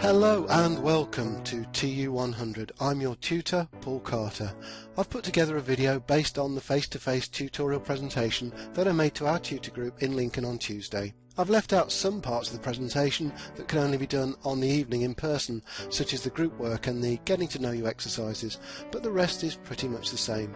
Hello and welcome to TU100. I'm your tutor, Paul Carter. I've put together a video based on the face-to-face -face tutorial presentation that I made to our tutor group in Lincoln on Tuesday. I've left out some parts of the presentation that can only be done on the evening in person, such as the group work and the getting to know you exercises, but the rest is pretty much the same.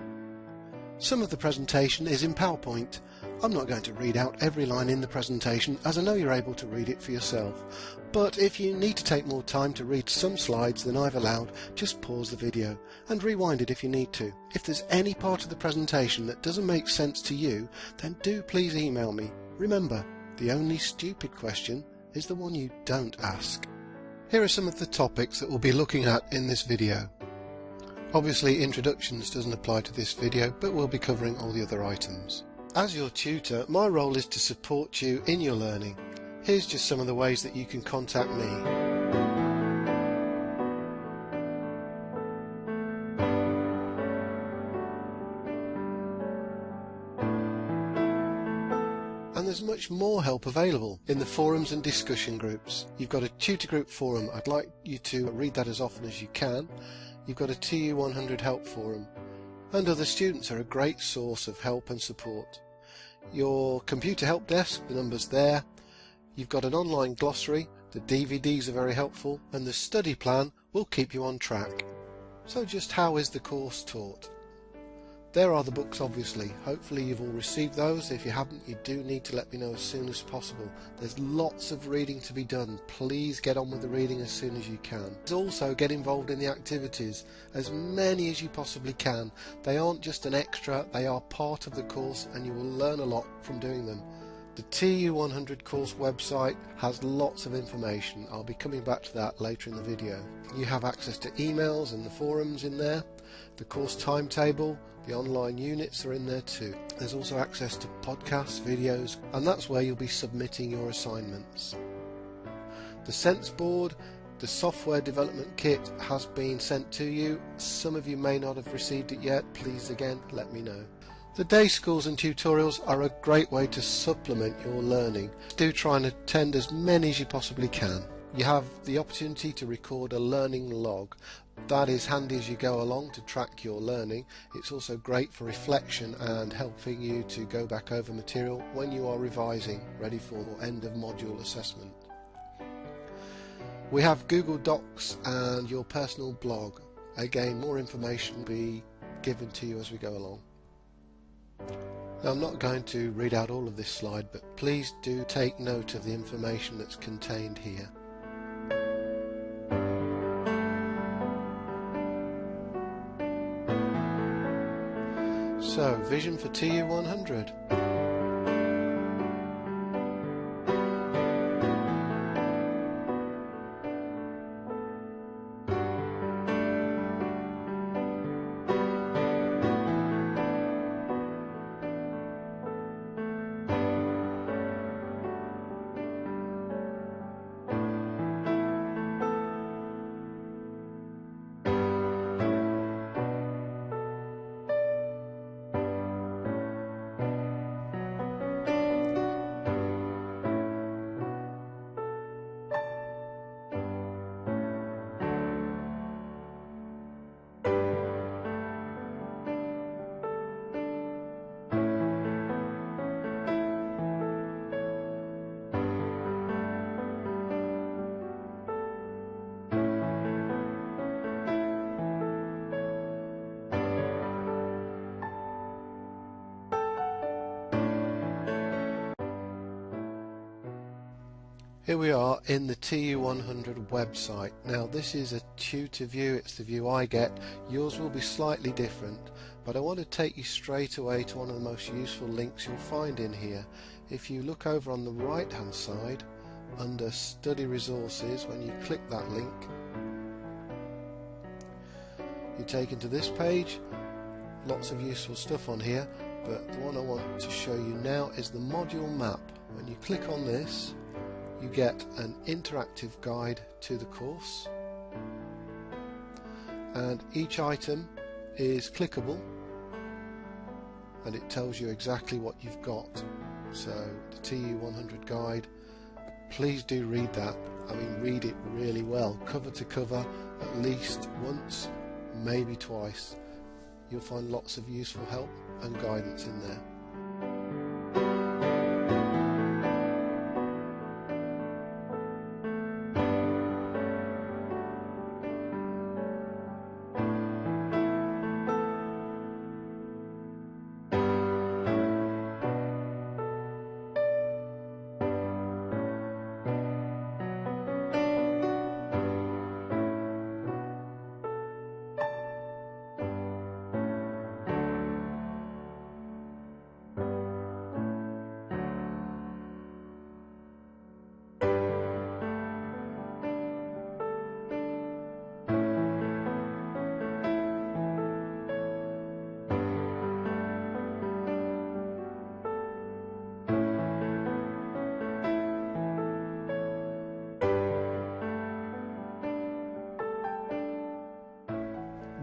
Some of the presentation is in PowerPoint. I'm not going to read out every line in the presentation as I know you're able to read it for yourself. But if you need to take more time to read some slides than I've allowed, just pause the video and rewind it if you need to. If there's any part of the presentation that doesn't make sense to you, then do please email me. Remember, the only stupid question is the one you don't ask. Here are some of the topics that we'll be looking at in this video. Obviously introductions doesn't apply to this video, but we'll be covering all the other items. As your tutor, my role is to support you in your learning. Here's just some of the ways that you can contact me. And there's much more help available in the forums and discussion groups. You've got a tutor group forum. I'd like you to read that as often as you can you've got a TU100 help forum, and other students are a great source of help and support. Your computer help desk, the number's there. You've got an online glossary, the DVDs are very helpful, and the study plan will keep you on track. So just how is the course taught? There are the books obviously. Hopefully you've all received those. If you haven't, you do need to let me know as soon as possible. There's lots of reading to be done. Please get on with the reading as soon as you can. Also get involved in the activities, as many as you possibly can. They aren't just an extra, they are part of the course and you will learn a lot from doing them. The TU100 course website has lots of information. I'll be coming back to that later in the video. You have access to emails and the forums in there. The course timetable, the online units are in there too. There's also access to podcasts, videos, and that's where you'll be submitting your assignments. The Sense Board, the software development kit has been sent to you. Some of you may not have received it yet. Please again let me know. The day schools and tutorials are a great way to supplement your learning. Do try and attend as many as you possibly can. You have the opportunity to record a learning log. That is handy as you go along to track your learning. It's also great for reflection and helping you to go back over material when you are revising, ready for the end of module assessment. We have Google Docs and your personal blog. Again, more information will be given to you as we go along. Now I'm not going to read out all of this slide, but please do take note of the information that's contained here. So, vision for TU100. Here we are in the TU100 website. Now this is a tutor view, it's the view I get. Yours will be slightly different, but I want to take you straight away to one of the most useful links you'll find in here. If you look over on the right hand side, under study resources, when you click that link, you're taken to this page. Lots of useful stuff on here, but the one I want to show you now is the module map. When you click on this, you get an interactive guide to the course and each item is clickable and it tells you exactly what you've got so the TU100 guide please do read that. I mean, read it really well, cover to cover, at least once, maybe twice. You'll find lots of useful help and guidance in there.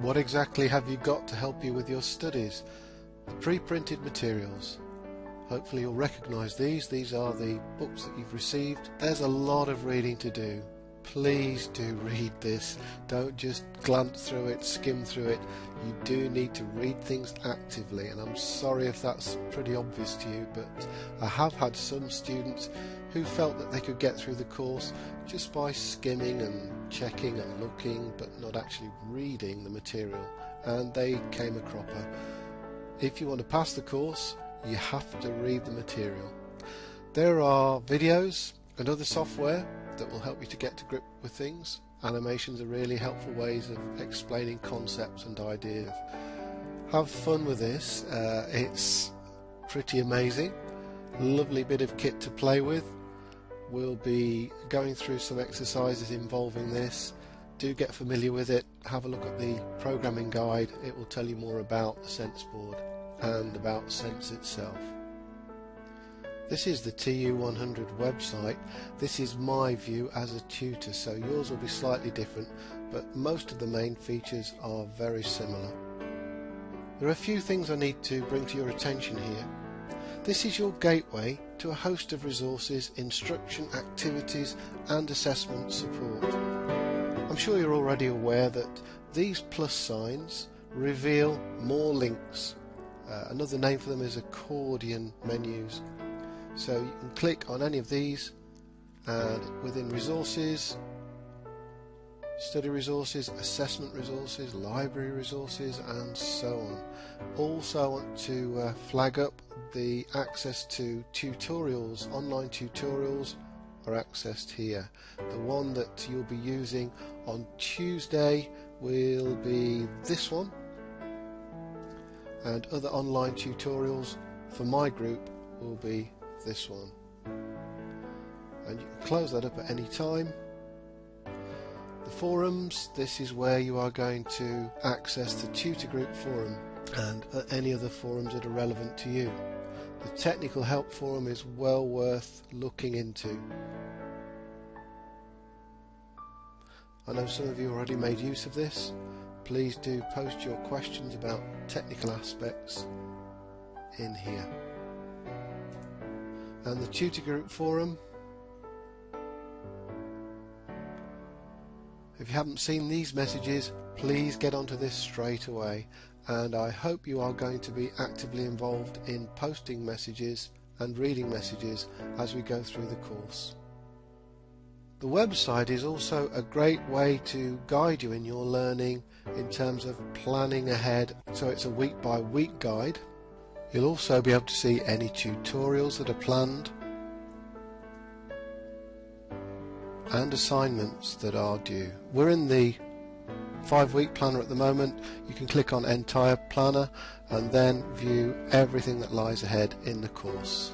What exactly have you got to help you with your studies? The pre-printed materials. Hopefully you'll recognise these. These are the books that you've received. There's a lot of reading to do. Please do read this. Don't just glance through it, skim through it. You do need to read things actively and I'm sorry if that's pretty obvious to you but I have had some students who felt that they could get through the course just by skimming and checking and looking but not actually reading the material and they came a cropper. If you want to pass the course you have to read the material. There are videos and other software that will help you to get to grip with things. Animations are really helpful ways of explaining concepts and ideas. Have fun with this, uh, it's pretty amazing. Lovely bit of kit to play with We'll be going through some exercises involving this. Do get familiar with it. Have a look at the programming guide. It will tell you more about the Sense board and about Sense itself. This is the TU100 website. This is my view as a tutor, so yours will be slightly different, but most of the main features are very similar. There are a few things I need to bring to your attention here. This is your gateway to a host of resources, instruction, activities and assessment support. I'm sure you're already aware that these plus signs reveal more links. Uh, another name for them is accordion menus. So you can click on any of these and within resources, study resources, assessment resources, library resources and so on. Also I want to uh, flag up the access to tutorials, online tutorials are accessed here. The one that you'll be using on Tuesday will be this one and other online tutorials for my group will be this one and you can close that up at any time the forums this is where you are going to access the tutor group forum and uh, any other forums that are relevant to you the technical help forum is well worth looking into. I know some of you already made use of this. Please do post your questions about technical aspects in here. And the tutor group forum. If you haven't seen these messages, please get onto this straight away and I hope you are going to be actively involved in posting messages and reading messages as we go through the course. The website is also a great way to guide you in your learning in terms of planning ahead so it's a week by week guide. You'll also be able to see any tutorials that are planned and assignments that are due. We're in the five week planner at the moment you can click on entire planner and then view everything that lies ahead in the course.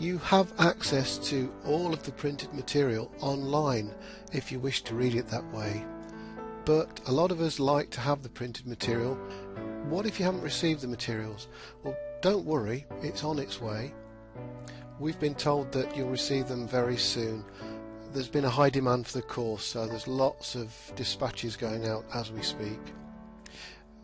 You have access to all of the printed material online if you wish to read it that way but a lot of us like to have the printed material what if you haven't received the materials? Well, don't worry, it's on its way. We've been told that you'll receive them very soon. there's been a high demand for the course, so there's lots of dispatches going out as we speak.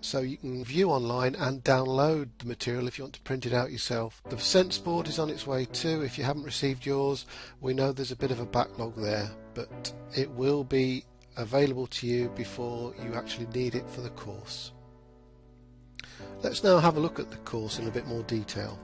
So you can view online and download the material if you want to print it out yourself. The Sense board is on its way too. If you haven't received yours, we know there's a bit of a backlog there, but it will be available to you before you actually need it for the course. Let's now have a look at the course in a bit more detail.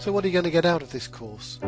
So what are you going to get out of this course?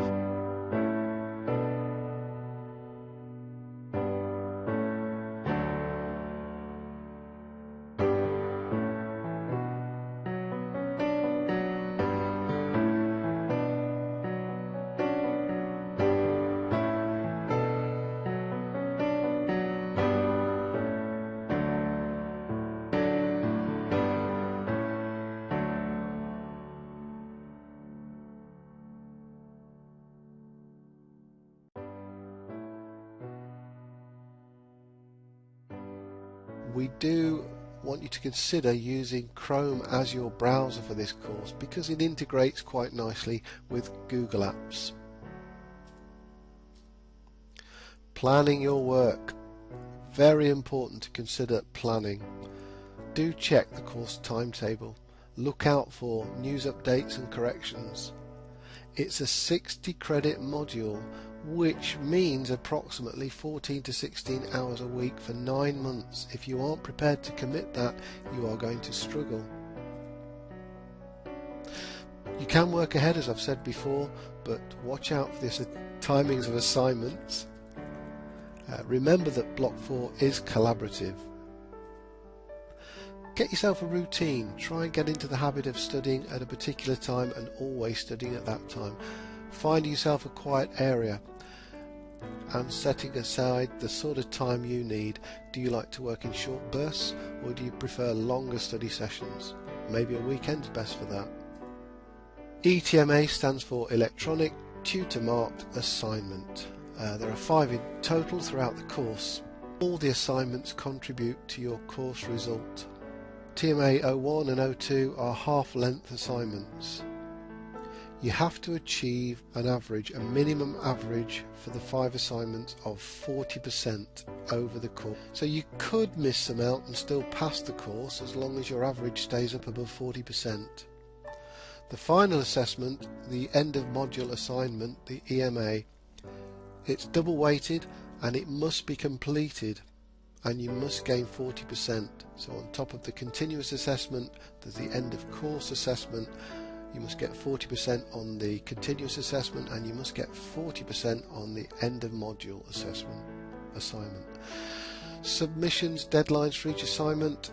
We do want you to consider using Chrome as your browser for this course because it integrates quite nicely with Google Apps. Planning your work. Very important to consider planning. Do check the course timetable. Look out for news updates and corrections. It's a 60 credit module which means approximately 14 to 16 hours a week for 9 months. If you aren't prepared to commit that, you are going to struggle. You can work ahead as I've said before, but watch out for the timings of assignments. Uh, remember that Block 4 is collaborative. Get yourself a routine. Try and get into the habit of studying at a particular time and always studying at that time. Find yourself a quiet area and setting aside the sort of time you need. Do you like to work in short bursts or do you prefer longer study sessions? Maybe a weekend's best for that. ETMA stands for Electronic Tutor Marked Assignment. Uh, there are five in total throughout the course. All the assignments contribute to your course result. TMA 01 and 02 are half-length assignments you have to achieve an average, a minimum average for the five assignments of 40% over the course. So you could miss some out and still pass the course as long as your average stays up above 40%. The final assessment, the end of module assignment, the EMA, it's double weighted and it must be completed and you must gain 40%. So on top of the continuous assessment, there's the end of course assessment you must get 40% on the continuous assessment and you must get 40% on the end of module assessment assignment. Submissions deadlines for each assignment.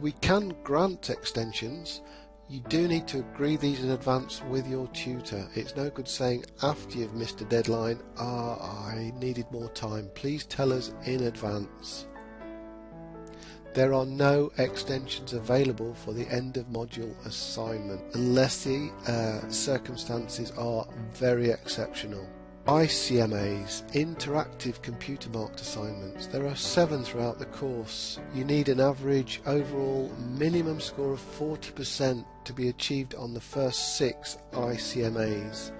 We can grant extensions. You do need to agree these in advance with your tutor. It's no good saying after you've missed a deadline, ah, I needed more time. Please tell us in advance. There are no extensions available for the end of module assignment unless the uh, circumstances are very exceptional. ICMAs, Interactive Computer Marked Assignments. There are seven throughout the course. You need an average overall minimum score of 40% to be achieved on the first six ICMAs.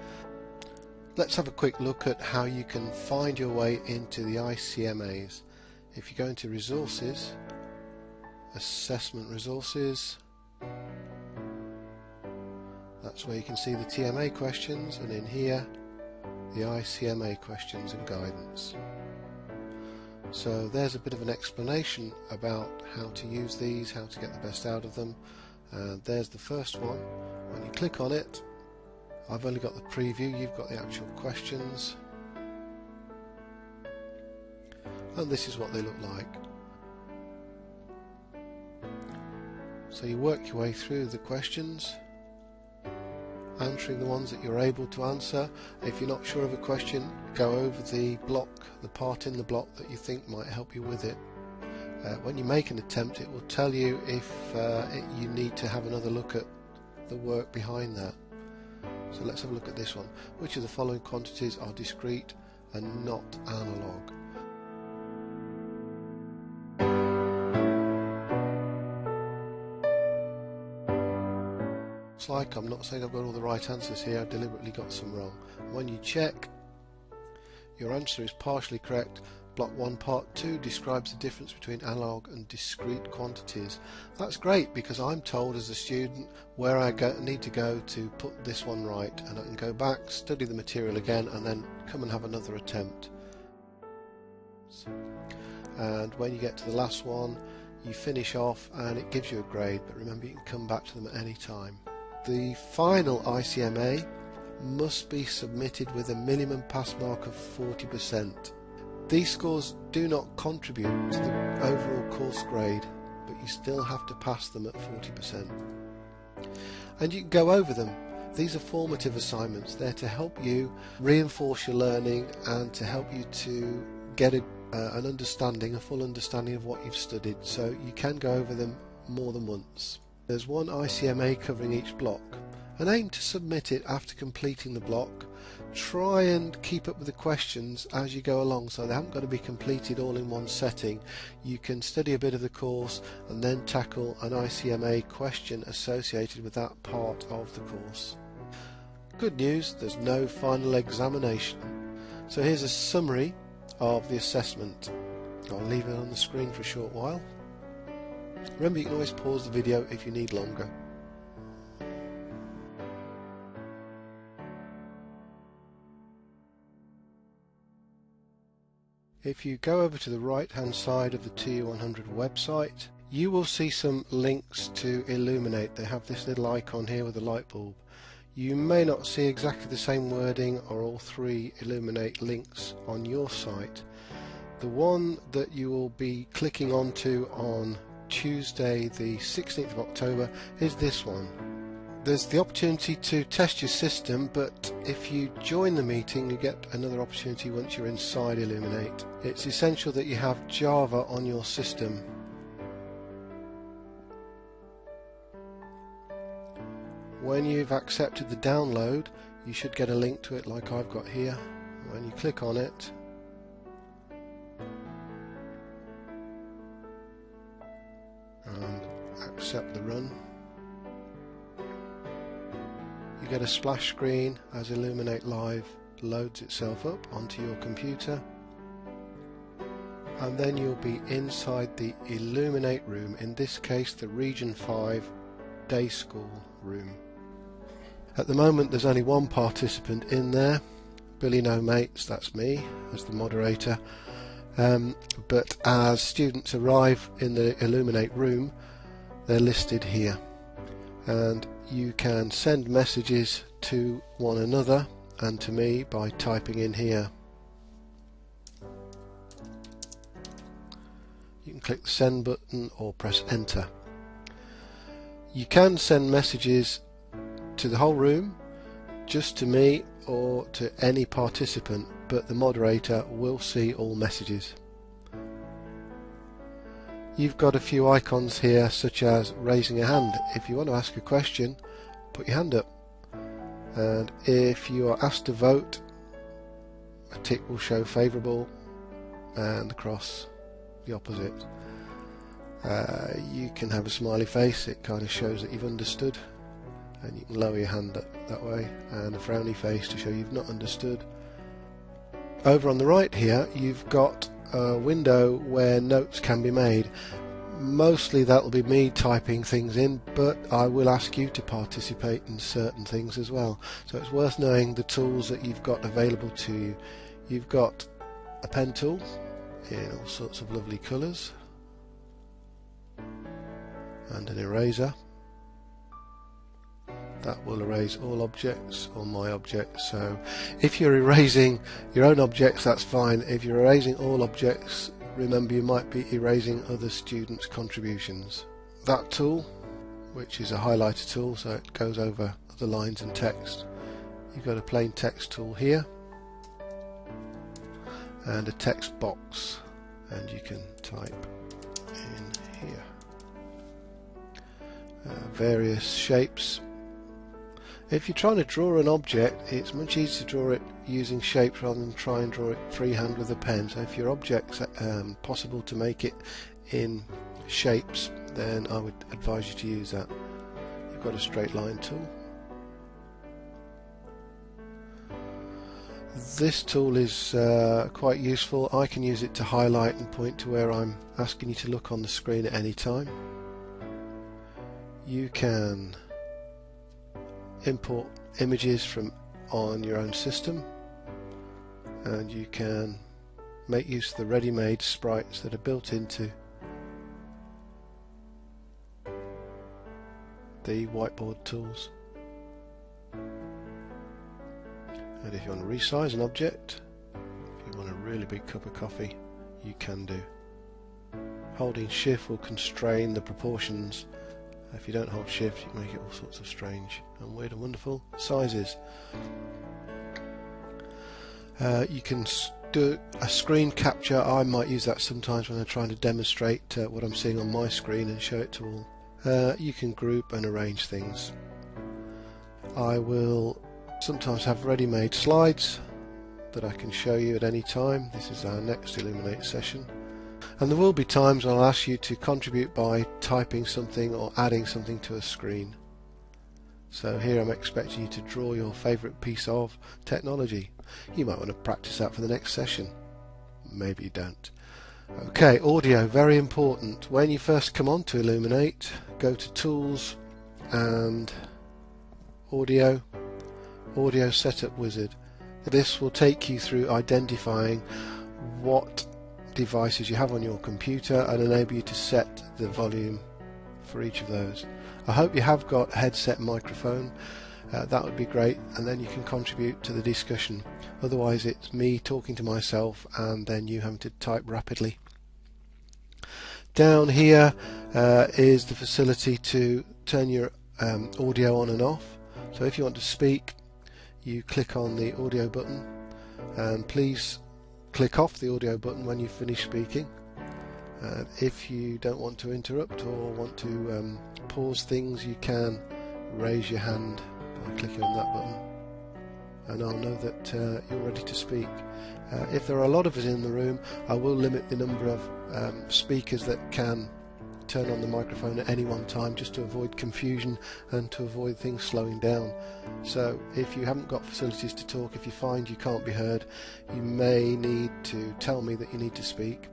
Let's have a quick look at how you can find your way into the ICMAs. If you go into Resources, assessment resources. That's where you can see the TMA questions and in here the ICMA questions and guidance. So there's a bit of an explanation about how to use these how to get the best out of them. And there's the first one. When you click on it I've only got the preview you've got the actual questions. And this is what they look like So you work your way through the questions, answering the ones that you're able to answer. If you're not sure of a question, go over the block, the part in the block that you think might help you with it. Uh, when you make an attempt, it will tell you if uh, it, you need to have another look at the work behind that. So let's have a look at this one. Which of the following quantities are discrete and not analog? Looks like. I'm not saying I've got all the right answers here, I've deliberately got some wrong. When you check, your answer is partially correct. Block 1 Part 2 describes the difference between analog and discrete quantities. That's great because I'm told as a student where I go, need to go to put this one right and I can go back, study the material again and then come and have another attempt. And when you get to the last one you finish off and it gives you a grade but remember you can come back to them at any time. The final ICMA must be submitted with a minimum pass mark of 40%. These scores do not contribute to the overall course grade, but you still have to pass them at 40%. And you can go over them. These are formative assignments. They're to help you reinforce your learning and to help you to get a, uh, an understanding, a full understanding of what you've studied. So you can go over them more than once. There's one ICMA covering each block and aim to submit it after completing the block try and keep up with the questions as you go along so they haven't got to be completed all in one setting. You can study a bit of the course and then tackle an ICMA question associated with that part of the course. Good news, there's no final examination. So here's a summary of the assessment. I'll leave it on the screen for a short while. Remember you can always pause the video if you need longer. If you go over to the right hand side of the TU100 website you will see some links to Elluminate. They have this little icon here with a light bulb. You may not see exactly the same wording or all three Elluminate links on your site. The one that you will be clicking onto on Tuesday the 16th of October is this one. There's the opportunity to test your system but if you join the meeting you get another opportunity once you're inside Elluminate. It's essential that you have Java on your system. When you've accepted the download you should get a link to it like I've got here. When you click on it accept the run. You get a splash screen as Elluminate Live loads itself up onto your computer. And then you'll be inside the Elluminate room, in this case the Region 5 Day School room. At the moment there's only one participant in there, Billy No Mates, that's me as the moderator, um, but as students arrive in the Illuminate room they're listed here and you can send messages to one another and to me by typing in here. You can click the send button or press enter. You can send messages to the whole room, just to me or to any participant, but the moderator will see all messages. You've got a few icons here such as raising a hand. If you want to ask a question, put your hand up. And if you are asked to vote, a tick will show favourable and the cross the opposite. Uh, you can have a smiley face, it kind of shows that you've understood. And you can lower your hand that way, and a frowny face to show you've not understood. Over on the right here, you've got a window where notes can be made. Mostly that will be me typing things in, but I will ask you to participate in certain things as well. So it's worth knowing the tools that you've got available to you. You've got a pen tool in all sorts of lovely colours and an eraser that will erase all objects or my objects. So if you're erasing your own objects that's fine. If you're erasing all objects remember you might be erasing other students contributions. That tool which is a highlighter tool so it goes over the lines and text. You've got a plain text tool here and a text box and you can type in here. Uh, various shapes if you're trying to draw an object, it's much easier to draw it using shapes rather than try and draw it freehand with a pen. So if your object's um, possible to make it in shapes, then I would advise you to use that. You've got a straight line tool. This tool is uh, quite useful. I can use it to highlight and point to where I'm asking you to look on the screen at any time. You can import images from on your own system. And you can make use of the ready-made sprites that are built into the whiteboard tools. And if you want to resize an object if you want a really big cup of coffee you can do. Holding shift will constrain the proportions if you don't hold shift, you make it all sorts of strange and weird and wonderful sizes. Uh, you can do a screen capture. I might use that sometimes when I'm trying to demonstrate uh, what I'm seeing on my screen and show it to all. Uh, you can group and arrange things. I will sometimes have ready-made slides that I can show you at any time. This is our next Elluminate session. And there will be times I'll ask you to contribute by typing something or adding something to a screen. So here I'm expecting you to draw your favourite piece of technology. You might want to practice that for the next session. Maybe you don't. Okay, audio, very important. When you first come on to Elluminate, go to Tools and Audio, Audio Setup Wizard. This will take you through identifying what devices you have on your computer and enable you to set the volume for each of those. I hope you have got headset microphone uh, that would be great and then you can contribute to the discussion. Otherwise it's me talking to myself and then you having to type rapidly. Down here uh, is the facility to turn your um, audio on and off. So if you want to speak you click on the audio button and please click off the audio button when you finish speaking uh, if you don't want to interrupt or want to um, pause things you can raise your hand by clicking on that button and I'll know that uh, you're ready to speak. Uh, if there are a lot of us in the room I will limit the number of um, speakers that can turn on the microphone at any one time just to avoid confusion and to avoid things slowing down. So if you haven't got facilities to talk, if you find you can't be heard, you may need to tell me that you need to speak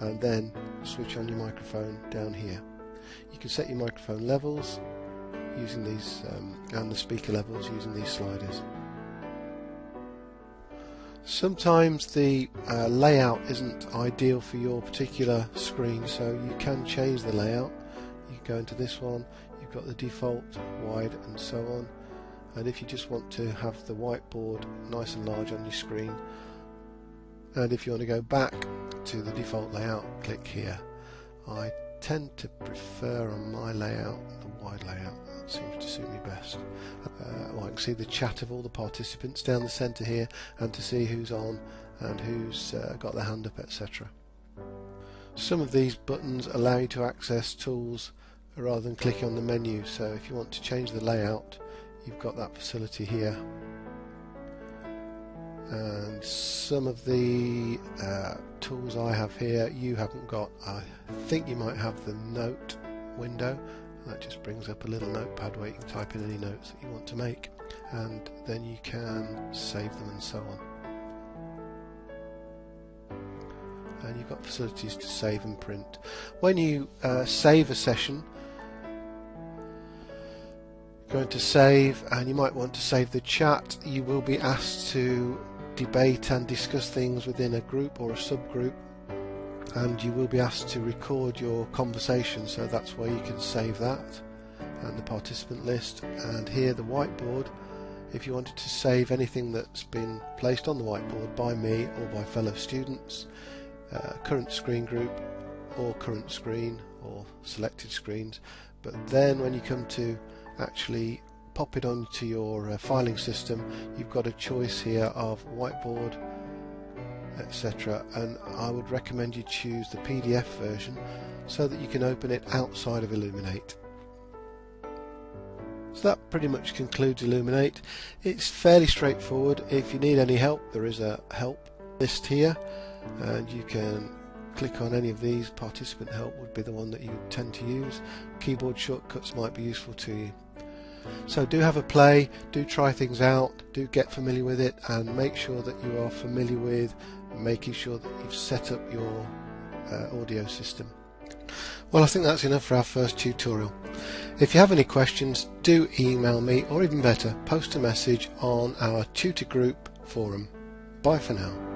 and then switch on your microphone down here. You can set your microphone levels using these um, and the speaker levels using these sliders. Sometimes the uh, layout isn't ideal for your particular screen so you can change the layout. You go into this one, you've got the default, wide and so on and if you just want to have the whiteboard nice and large on your screen and if you want to go back to the default layout click here. I tend to prefer on my layout the wide layout seems to suit me best. Uh, well, I can see the chat of all the participants down the centre here and to see who's on and who's uh, got their hand up etc. Some of these buttons allow you to access tools rather than clicking on the menu so if you want to change the layout you've got that facility here and some of the uh, tools I have here you haven't got I think you might have the note window that just brings up a little notepad where you can type in any notes that you want to make and then you can save them and so on. And you've got facilities to save and print. When you uh, save a session going to save and you might want to save the chat you will be asked to debate and discuss things within a group or a subgroup and you will be asked to record your conversation so that's where you can save that and the participant list. And here the whiteboard if you wanted to save anything that's been placed on the whiteboard by me or by fellow students uh, current screen group or current screen or selected screens but then when you come to actually pop it onto your uh, filing system you've got a choice here of whiteboard etc and I would recommend you choose the PDF version so that you can open it outside of Elluminate. so that pretty much concludes Elluminate. it's fairly straightforward if you need any help there is a help list here and you can click on any of these participant help would be the one that you tend to use keyboard shortcuts might be useful to you so do have a play, do try things out, do get familiar with it and make sure that you are familiar with making sure that you've set up your uh, audio system. Well I think that's enough for our first tutorial. If you have any questions do email me or even better post a message on our tutor group forum. Bye for now.